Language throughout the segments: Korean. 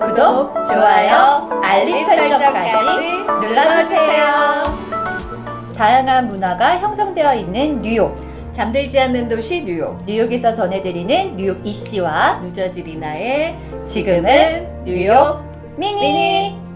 구독, 좋아요, 알림 설정까지 눌러주세요. 다양한 문화가 형성되어 있는 뉴욕. 잠들지 않는 도시 뉴욕. 뉴욕에서 전해드리는 뉴욕 이씨와 뉴저지 리나의 지금은 뉴욕 미니. 미니.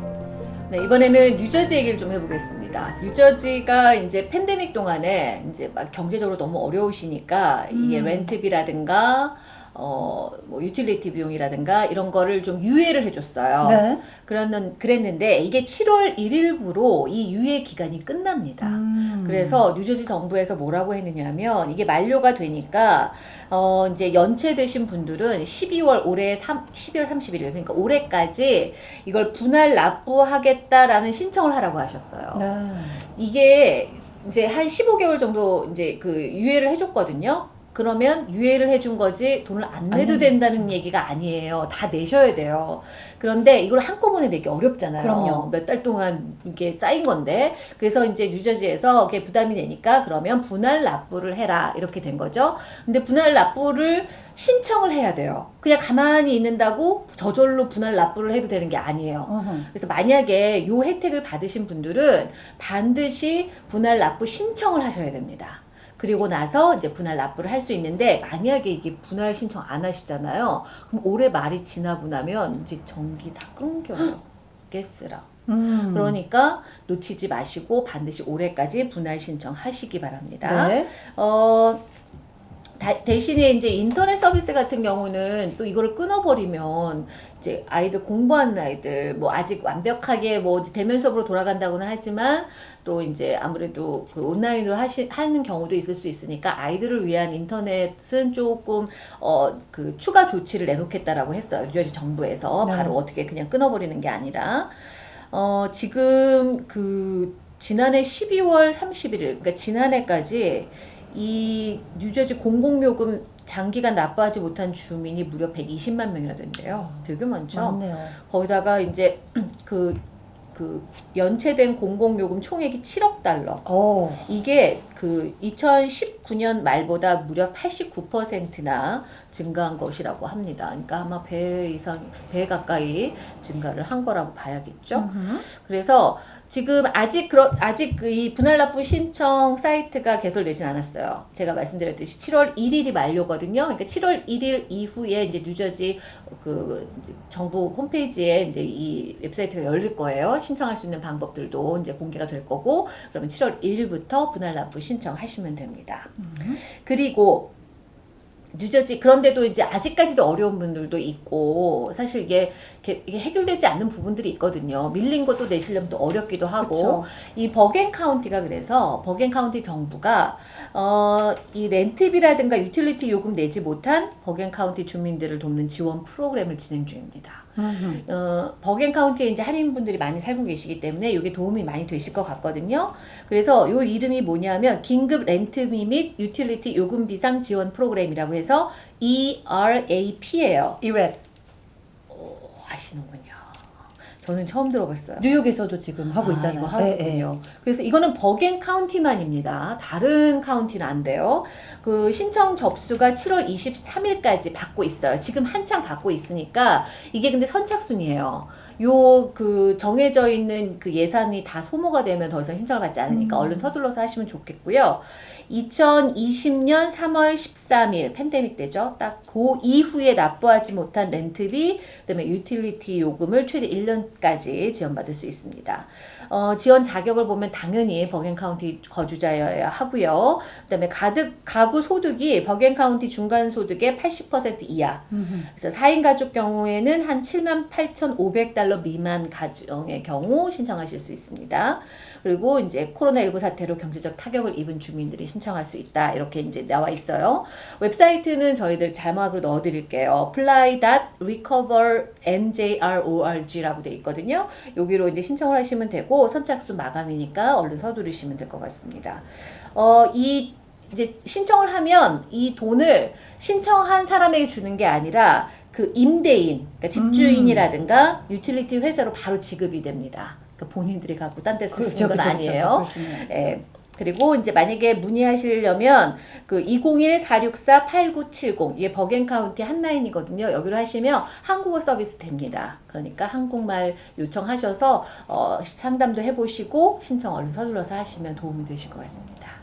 네, 이번에는 뉴저지 얘기를 좀 해보겠습니다. 뉴저지가 이제 팬데믹 동안에 이제 막 경제적으로 너무 어려우시니까 이게 음. 렌트비라든가 어, 뭐 유틸리티 비용이라든가 이런 거를 좀 유예를 해줬어요. 네. 그랬는, 그랬는데 이게 7월 1일부로 이 유예 기간이 끝납니다. 음. 그래서 뉴저지 정부에서 뭐라고 했느냐면 이게 만료가 되니까 어 이제 연체되신 분들은 12월 올해 3, 12월 31일 그러니까 올해까지 이걸 분할 납부하겠다라는 신청을 하라고 하셨어요. 네. 이게 이제 한 15개월 정도 이제 그 유예를 해줬거든요. 그러면 유예를 해준 거지 돈을 안 내도 안 된다는 얘기가 아니에요. 다 내셔야 돼요. 그런데 이걸 한꺼번에 내기 어렵잖아요. 그럼요. 몇 달 동안 이게 쌓인 건데. 그래서 이제 뉴저지에서 그게 부담이 되니까 그러면 분할 납부를 해라. 이렇게 된 거죠. 근데 분할 납부를 신청을 해야 돼요. 그냥 가만히 있는다고 저절로 분할 납부를 해도 되는 게 아니에요. 어허. 그래서 만약에 요 혜택을 받으신 분들은 반드시 분할 납부 신청을 하셔야 됩니다. 그리고 나서 이제 분할 납부를 할 수 있는데 만약에 이게 분할 신청 안 하시잖아요. 그럼 올해 말이 지나고 나면 이제 전기 다 끊겨요. 가스랑. 음. 그러니까 놓치지 마시고 반드시 올해까지 분할 신청하시기 바랍니다. 네. 어, 다- 대신에 이제 인터넷 서비스 같은 경우는 또 이거를 끊어버리면 이제 아이들 공부하는 아이들 뭐 아직 완벽하게 뭐 대면 수업으로 돌아간다고는 하지만 또 이제 아무래도 그 온라인으로 하시, 하는 경우도 있을 수 있으니까 아이들을 위한 인터넷은 조금 어 그 추가 조치를 내놓겠다라고 했어요. 뉴저지 정부에서 네. 바로 어떻게 그냥 끊어버리는 게 아니라 어 지금 그 지난해 12월 31일 그러니까 지난해까지 이 뉴저지 공공요금 장기간 납부하지 못한 주민이 무려 120만 명이나 된대요. 되게 많죠. 맞네요. 거기다가 이제 그, 그 연체된 공공요금 총액이 7억 달러. 오. 이게 그 2019년 말보다 무려 89%나 증가한 것이라고 합니다. 그러니까 아마 배 이상, 배 가까이 증가를 한 거라고 봐야겠죠. 음흠. 그래서 지금 아직 그러, 아직 그이 분할 납부 신청 사이트가 개설되진 않았어요. 제가 말씀드렸듯이 7월 1일이 만료거든요. 그러니까 7월 1일 이후에 이제 뉴저지 그 정부 홈페이지에 이제 이 웹사이트가 열릴 거예요. 신청할 수 있는 방법들도 이제 공개가 될 거고 그러면 7월 1일부터 분할 납부 신청하시면 됩니다. 음. 그리고 뉴저지 그런데도 이제 아직까지도 어려운 분들도 있고 사실 이게, 이게, 해결되지 않는 부분들이 있거든요. 밀린 것도 내시려면 또 어렵기도 하고 그쵸. 이 버겐 카운티가 그래서 버겐 카운티 정부가 어, 이 렌트비라든가 유틸리티 요금 내지 못한 버겐 카운티 주민들을 돕는 지원 프로그램을 진행 중입니다. 음흠. 어, 버겐 카운티에 이제 한인분들이 많이 살고 계시기 때문에 이게 도움이 많이 되실 것 같거든요. 그래서 요 이름이 뭐냐면 긴급 렌트비 및 유틸리티 요금 비상 지원 프로그램이라고 해서 ERAP예요. ERAP. 어, 아시는군요. 저는 처음 들어봤어요. 뉴욕에서도 지금 하고 아, 있잖아요. 이거 네, 하군요. 그래서 이거는 버겐 카운티만입니다. 다른 카운티는 안 돼요. 그 신청 접수가 7월 23일까지 받고 있어요. 지금 한창 받고 있으니까 이게 근데 선착순이에요. 요 그 정해져 있는 그 예산이 다 소모가 되면 더 이상 신청을 받지 않으니까 음. 얼른 서둘러서 하시면 좋겠고요. 2020년 3월 13일 팬데믹 때죠. 딱 그 이후에 납부하지 못한 렌트비, 그다음에 유틸리티 요금을 최대 1년까지 지원받을 수 있습니다. 어, 지원 자격을 보면 당연히 버겐 카운티 거주자여야 하고요. 그다음에 가득 가구 소득이 버겐 카운티 중간 소득의 80% 이하. 그래서 4인 가족 경우에는 한 7만 8,500달러 미만 가정의 경우 신청하실 수 있습니다. 그리고 이제 코로나19 사태로 경제적 타격을 입은 주민들이 신청할 수 있다. 이렇게 이제 나와 있어요. 웹사이트는 저희들 자막으로 넣어 드릴게요. apply.recover.njrorg라고 돼 있거든요. 여기로 이제 신청을 하시면 되고 선착순 마감이니까 얼른 서두르시면 될 것 같습니다. 어, 이 이제 신청을 하면 이 돈을 신청한 사람에게 주는 게 아니라 그 임대인, 그러니까 집주인이라든가 유틸리티 회사로 바로 지급이 됩니다. 그러니까 본인들이 갖고 딴데 쓰는 건 아니에요. 예. 그리고 이제 만약에 문의하시려면 그 201-464-8970 이게 버겐카운티 핫라인이거든요. 여기로 하시면 한국어 서비스 됩니다. 그러니까 한국말 요청하셔서 어, 상담도 해보시고 신청 얼른 서둘러서 하시면 도움이 되실 것 같습니다.